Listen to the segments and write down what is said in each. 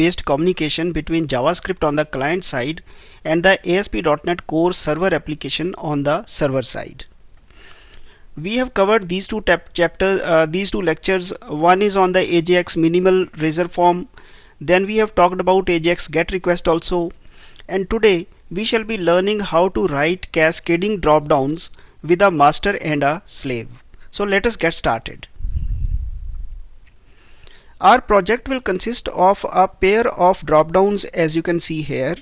based communication between JavaScript on the client side and the ASP.NET Core server application on the server side. We have covered these two chapters, uh, these two lectures. One is on the AJAX minimal razor form. Then we have talked about AJAX GET request also. And today we shall be learning how to write cascading dropdowns with a master and a slave. So let us get started. Our project will consist of a pair of dropdowns as you can see here.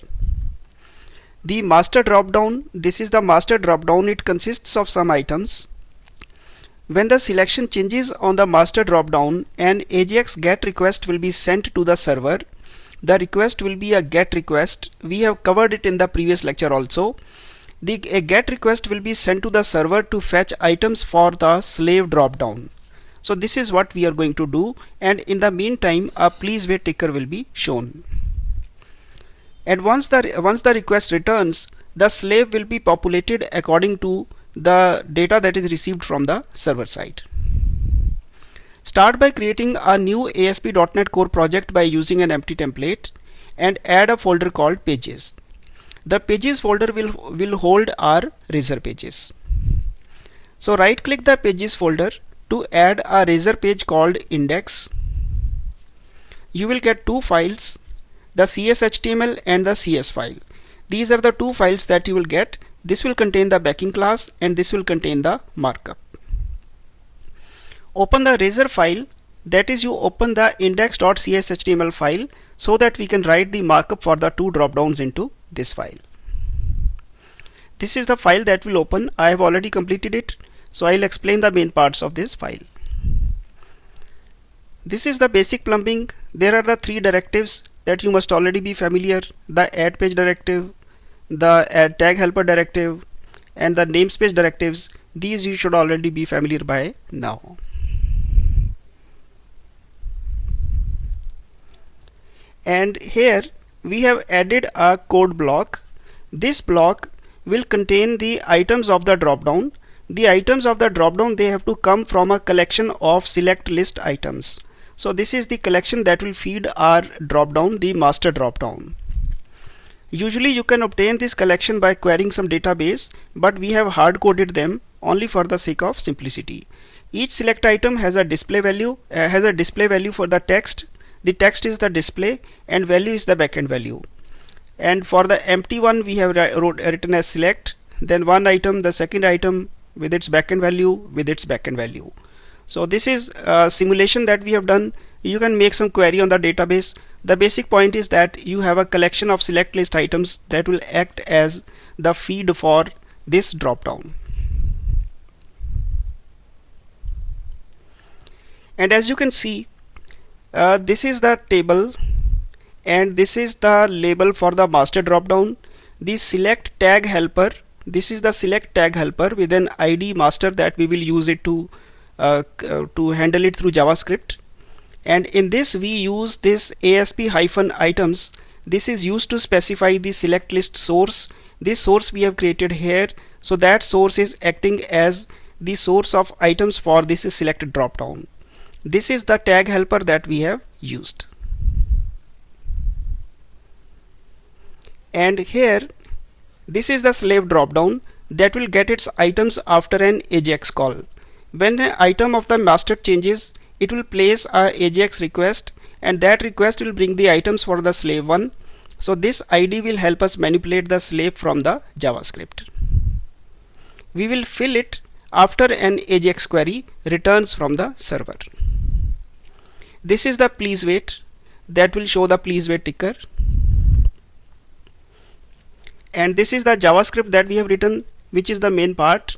The master dropdown, this is the master dropdown, it consists of some items. When the selection changes on the master dropdown, an AJAX GET request will be sent to the server. The request will be a GET request. We have covered it in the previous lecture also. The a GET request will be sent to the server to fetch items for the slave dropdown. So this is what we are going to do and in the meantime a please wait ticker will be shown. And once the once the request returns the slave will be populated according to the data that is received from the server side. Start by creating a new ASP.NET Core project by using an empty template and add a folder called pages. The pages folder will, will hold our razor pages. So right click the pages folder to add a razor page called index. You will get two files the cshtml and the cs file. These are the two files that you will get. This will contain the backing class and this will contain the markup. Open the razor file. That is you open the index.cshtml file so that we can write the markup for the two drop downs into this file. This is the file that will open. I have already completed it so I'll explain the main parts of this file. This is the basic plumbing. There are the three directives that you must already be familiar. The add page directive, the add tag helper directive and the namespace directives. These you should already be familiar by now. And here we have added a code block. This block will contain the items of the dropdown the items of the dropdown they have to come from a collection of select list items. So this is the collection that will feed our dropdown the master dropdown. Usually you can obtain this collection by querying some database but we have hard coded them only for the sake of simplicity. Each select item has a display value uh, has a display value for the text. The text is the display and value is the backend value. And for the empty one we have wrote, written as select then one item the second item with its backend value with its backend value. So this is a simulation that we have done. You can make some query on the database. The basic point is that you have a collection of select list items that will act as the feed for this dropdown. And as you can see uh, this is the table and this is the label for the master dropdown. The select tag helper this is the select tag helper with an id master that we will use it to uh, uh, to handle it through javascript. And in this we use this asp hyphen items. This is used to specify the select list source. This source we have created here. So that source is acting as the source of items for this selected dropdown. This is the tag helper that we have used. And here this is the slave dropdown that will get its items after an AJAX call. When an item of the master changes, it will place a AJAX request and that request will bring the items for the slave one. So this ID will help us manipulate the slave from the JavaScript. We will fill it after an AJAX query returns from the server. This is the please wait that will show the please wait ticker and this is the JavaScript that we have written which is the main part.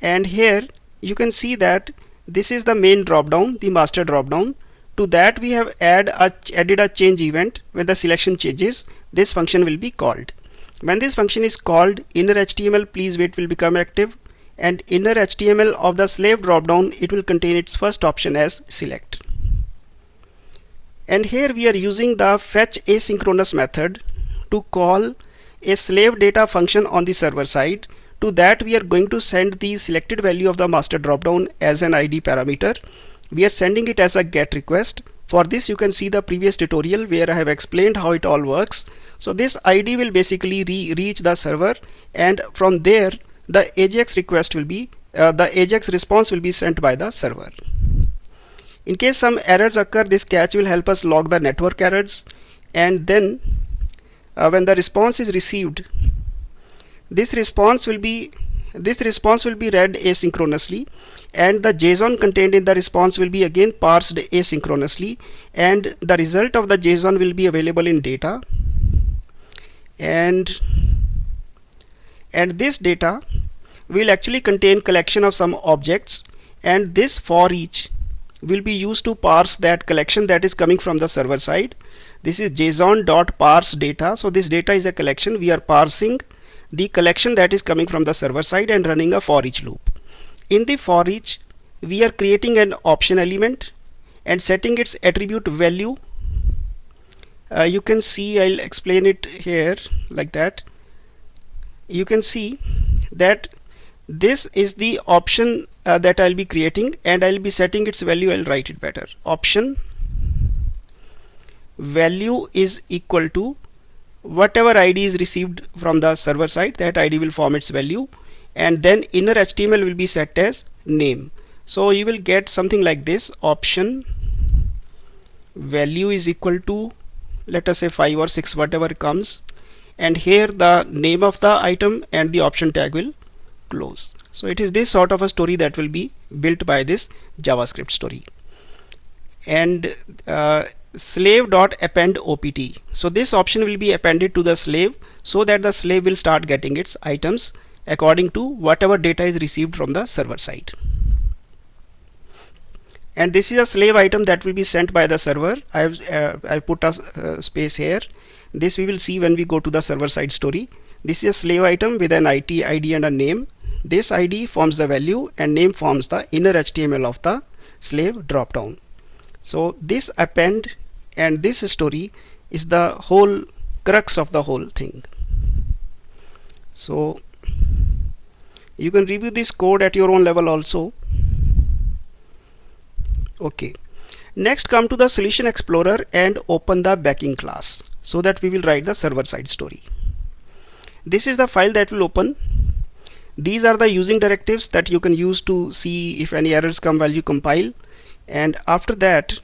And here you can see that this is the main dropdown the master dropdown. To that we have add a, added a change event when the selection changes. This function will be called. When this function is called inner HTML please wait will become active. And inner HTML of the slave dropdown it will contain its first option as select. And here we are using the fetch asynchronous method to call a slave data function on the server side. To that we are going to send the selected value of the master dropdown as an ID parameter. We are sending it as a get request. For this you can see the previous tutorial where I have explained how it all works. So this ID will basically re reach the server and from there the AJAX request will be uh, the AJAX response will be sent by the server. In case some errors occur this catch will help us log the network errors. And then uh, when the response is received this response will be this response will be read asynchronously and the JSON contained in the response will be again parsed asynchronously and the result of the JSON will be available in data. And and this data will actually contain collection of some objects and this for each will be used to parse that collection that is coming from the server side this is json dot parse data. So this data is a collection. We are parsing the collection that is coming from the server side and running a for each loop. In the for each we are creating an option element and setting its attribute value. Uh, you can see I'll explain it here like that. You can see that this is the option uh, that I'll be creating and I'll be setting its value. I'll write it better. Option value is equal to whatever ID is received from the server side that ID will form its value. And then inner HTML will be set as name. So you will get something like this. Option value is equal to let us say 5 or 6 whatever comes. And here the name of the item and the option tag will close. So it is this sort of a story that will be built by this JavaScript story. And uh, slave dot append opt so this option will be appended to the slave so that the slave will start getting its items according to whatever data is received from the server side. And this is a slave item that will be sent by the server. I've uh, I put a uh, space here. This we will see when we go to the server side story. This is a slave item with an IT ID and a name. This ID forms the value and name forms the inner HTML of the slave dropdown so this append and this story is the whole crux of the whole thing. So you can review this code at your own level also. Okay. Next come to the solution explorer and open the backing class so that we will write the server side story. This is the file that will open. These are the using directives that you can use to see if any errors come while you compile. And after that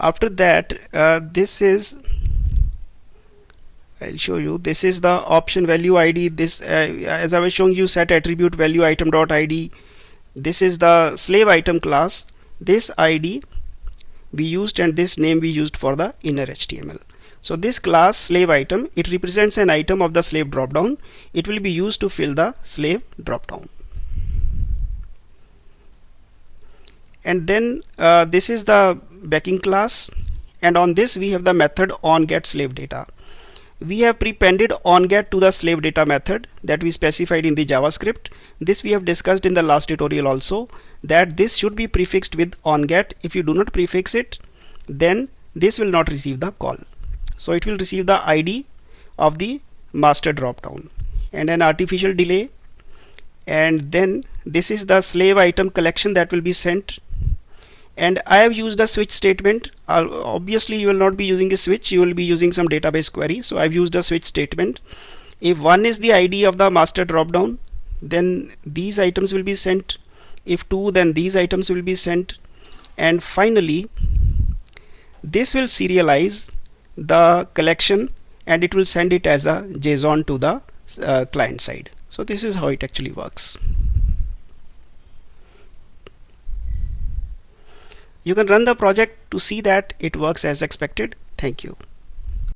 after that uh, this is I'll show you. This is the option value ID this uh, as I was showing you set attribute value item dot ID this is the slave item class. This ID we used and this name we used for the inner HTML so this class slave item, it represents an item of the slave dropdown. It will be used to fill the slave dropdown. And then uh, this is the backing class and on this we have the method on get slave data. We have prepended on get to the slave data method that we specified in the JavaScript. This we have discussed in the last tutorial also that this should be prefixed with on get. If you do not prefix it then this will not receive the call so it will receive the ID of the master dropdown and an artificial delay and then this is the slave item collection that will be sent and I have used a switch statement. Uh, obviously you will not be using a switch. You will be using some database query. So I've used a switch statement. If one is the ID of the master dropdown then these items will be sent. If two then these items will be sent. And finally this will serialize the collection and it will send it as a JSON to the uh, client side. So this is how it actually works. You can run the project to see that it works as expected. Thank you.